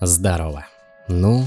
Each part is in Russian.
Здорово. Ну,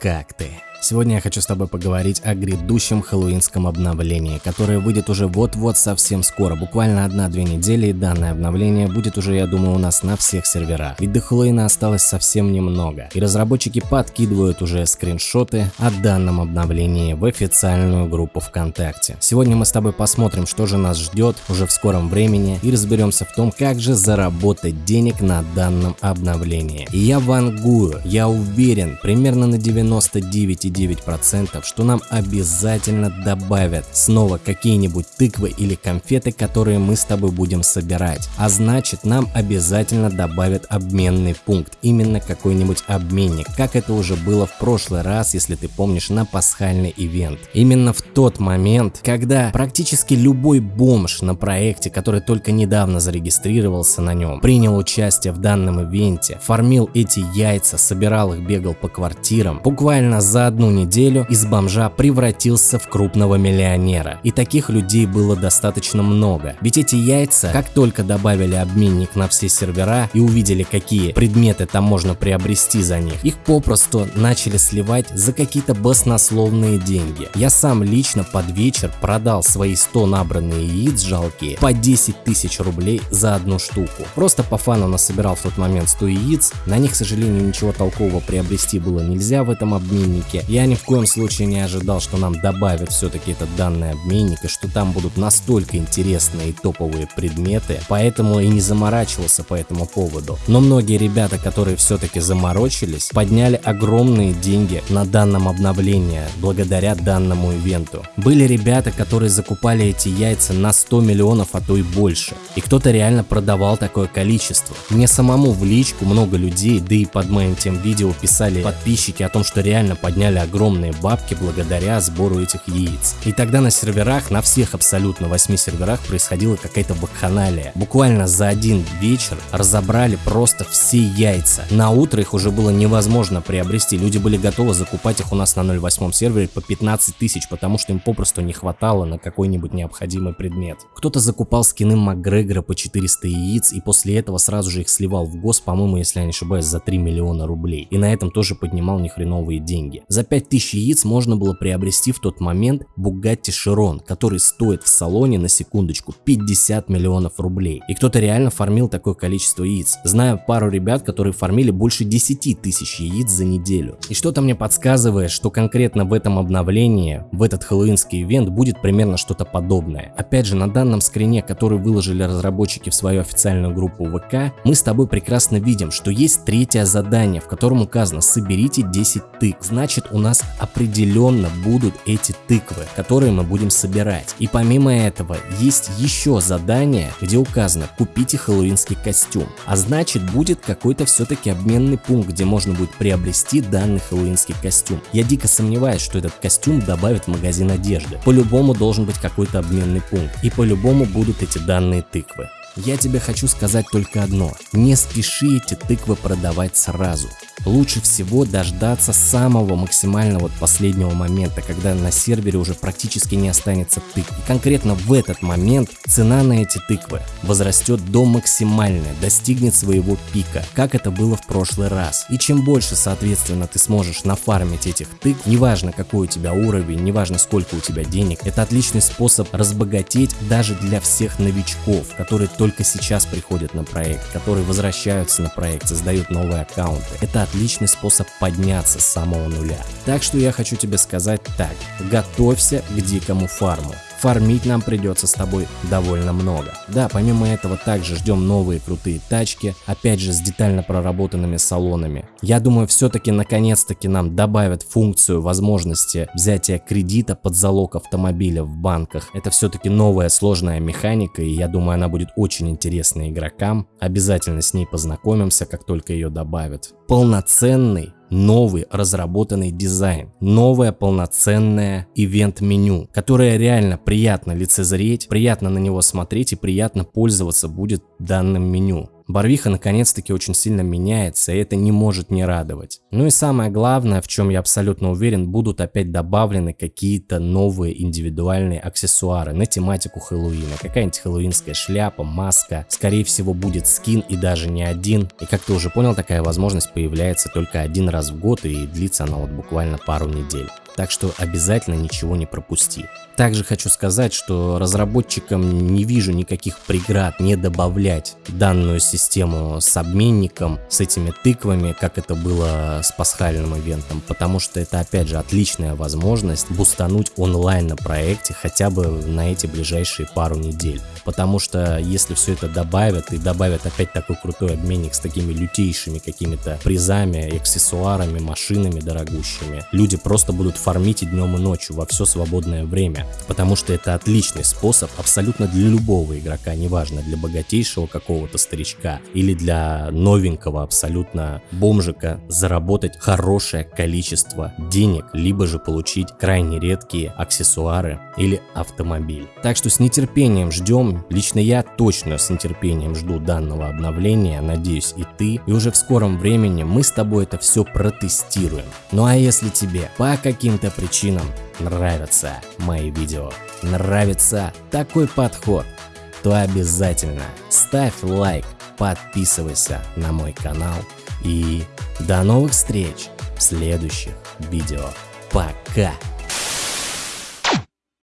как ты? Сегодня я хочу с тобой поговорить о грядущем хэллоуинском обновлении, которое выйдет уже вот-вот совсем скоро, буквально одна-две недели, и данное обновление будет уже, я думаю, у нас на всех серверах. Ведь до Хэллоуина осталось совсем немного, и разработчики подкидывают уже скриншоты о данном обновлении в официальную группу ВКонтакте. Сегодня мы с тобой посмотрим, что же нас ждет уже в скором времени, и разберемся в том, как же заработать денег на данном обновлении. И я вангую, я уверен, примерно на 99 99%, что нам обязательно добавят снова какие-нибудь тыквы или конфеты, которые мы с тобой будем собирать. А значит нам обязательно добавят обменный пункт, именно какой-нибудь обменник, как это уже было в прошлый раз, если ты помнишь, на пасхальный ивент. Именно в тот момент, когда практически любой бомж на проекте, который только недавно зарегистрировался на нем, принял участие в данном ивенте, фармил эти яйца, собирал их, бегал по квартирам, буквально за одну неделю из бомжа превратился в крупного миллионера. И таких людей было достаточно много. Ведь эти яйца, как только добавили обменник на все сервера и увидели, какие предметы там можно приобрести за них, их попросту начали сливать за какие-то баснословные деньги. Я сам лично под вечер продал свои 100 набранные яиц жалкие по 10 тысяч рублей за одну штуку. Просто по фану насобирал в тот момент 100 яиц, на них, к сожалению, ничего толкового приобрести было нельзя в этом обменнике, я ни в коем случае не ожидал, что нам добавят все-таки этот данный обменник и что там будут настолько интересные и топовые предметы, поэтому и не заморачивался по этому поводу. Но многие ребята, которые все-таки заморочились, подняли огромные деньги на данном обновлении благодаря данному ивенту. Были ребята, которые закупали эти яйца на 100 миллионов, а то и больше. И кто-то реально продавал такое количество. Мне самому в личку много людей, да и под моим тем видео писали подписчики о том, что реально подняли подняли огромные бабки благодаря сбору этих яиц. И тогда на серверах, на всех абсолютно 8 серверах происходила какая-то вакханалия. Буквально за один вечер разобрали просто все яйца. На утро их уже было невозможно приобрести. Люди были готовы закупать их у нас на 0.8 сервере по 15 тысяч, потому что им попросту не хватало на какой-нибудь необходимый предмет. Кто-то закупал скины Макгрегора по 400 яиц и после этого сразу же их сливал в гос, по-моему, если я не ошибаюсь, за 3 миллиона рублей. И на этом тоже поднимал нехреновые деньги. За 5000 яиц можно было приобрести в тот момент Bugatti Chiron, который стоит в салоне на секундочку 50 миллионов рублей. И кто-то реально фармил такое количество яиц. Знаю пару ребят, которые фармили больше 10 тысяч яиц за неделю. И что-то мне подсказывает, что конкретно в этом обновлении, в этот хэллоуинский ивент будет примерно что-то подобное. Опять же, на данном скрине, который выложили разработчики в свою официальную группу ВК, мы с тобой прекрасно видим, что есть третье задание, в котором указано «Соберите 10 тык». Значит, у нас определенно будут эти тыквы, которые мы будем собирать. И помимо этого, есть еще задание, где указано «Купите хэллоуинский костюм». А значит, будет какой-то все-таки обменный пункт, где можно будет приобрести данный хэллоуинский костюм. Я дико сомневаюсь, что этот костюм добавят в магазин одежды. По-любому должен быть какой-то обменный пункт. И по-любому будут эти данные тыквы. Я тебе хочу сказать только одно. Не спеши эти тыквы продавать сразу лучше всего дождаться самого максимального последнего момента, когда на сервере уже практически не останется тыкв. И конкретно в этот момент цена на эти тыквы возрастет до максимальной, достигнет своего пика, как это было в прошлый раз. И чем больше, соответственно, ты сможешь нафармить этих тыкв, неважно какой у тебя уровень, неважно сколько у тебя денег, это отличный способ разбогатеть даже для всех новичков, которые только сейчас приходят на проект, которые возвращаются на проект, создают новые аккаунты. Это отличный способ подняться с самого нуля. Так что я хочу тебе сказать так, готовься к дикому фарму фармить нам придется с тобой довольно много. Да, помимо этого также ждем новые крутые тачки, опять же с детально проработанными салонами. Я думаю все-таки наконец-таки нам добавят функцию возможности взятия кредита под залог автомобиля в банках. Это все-таки новая сложная механика и я думаю она будет очень интересна игрокам. Обязательно с ней познакомимся, как только ее добавят. Полноценный новый разработанный дизайн, новое полноценное ивент-меню, которое реально приятно лицезреть, приятно на него смотреть и приятно пользоваться будет данным меню. Барвиха наконец-таки очень сильно меняется, и это не может не радовать. Ну и самое главное, в чем я абсолютно уверен, будут опять добавлены какие-то новые индивидуальные аксессуары на тематику Хэллоуина. Какая-нибудь хэллоуинская шляпа, маска, скорее всего будет скин и даже не один. И как ты уже понял, такая возможность появляется только один раз в год и длится она вот буквально пару недель так что обязательно ничего не пропусти. Также хочу сказать, что разработчикам не вижу никаких преград не добавлять данную систему с обменником, с этими тыквами, как это было с пасхальным ивентом, потому что это опять же отличная возможность бустануть онлайн на проекте хотя бы на эти ближайшие пару недель. Потому что если все это добавят и добавят опять такой крутой обменник с такими лютейшими какими-то призами, аксессуарами, машинами дорогущими, люди просто будут фармить и днем и ночью во все свободное время, потому что это отличный способ абсолютно для любого игрока, неважно, для богатейшего какого-то старичка или для новенького абсолютно бомжика заработать хорошее количество денег, либо же получить крайне редкие аксессуары или автомобиль. Так что с нетерпением ждем, лично я точно с нетерпением жду данного обновления, надеюсь и ты, и уже в скором времени мы с тобой это все протестируем. Ну а если тебе по каким каким-то причинам нравятся мои видео, нравится такой подход, то обязательно ставь лайк, подписывайся на мой канал и до новых встреч в следующих видео. Пока!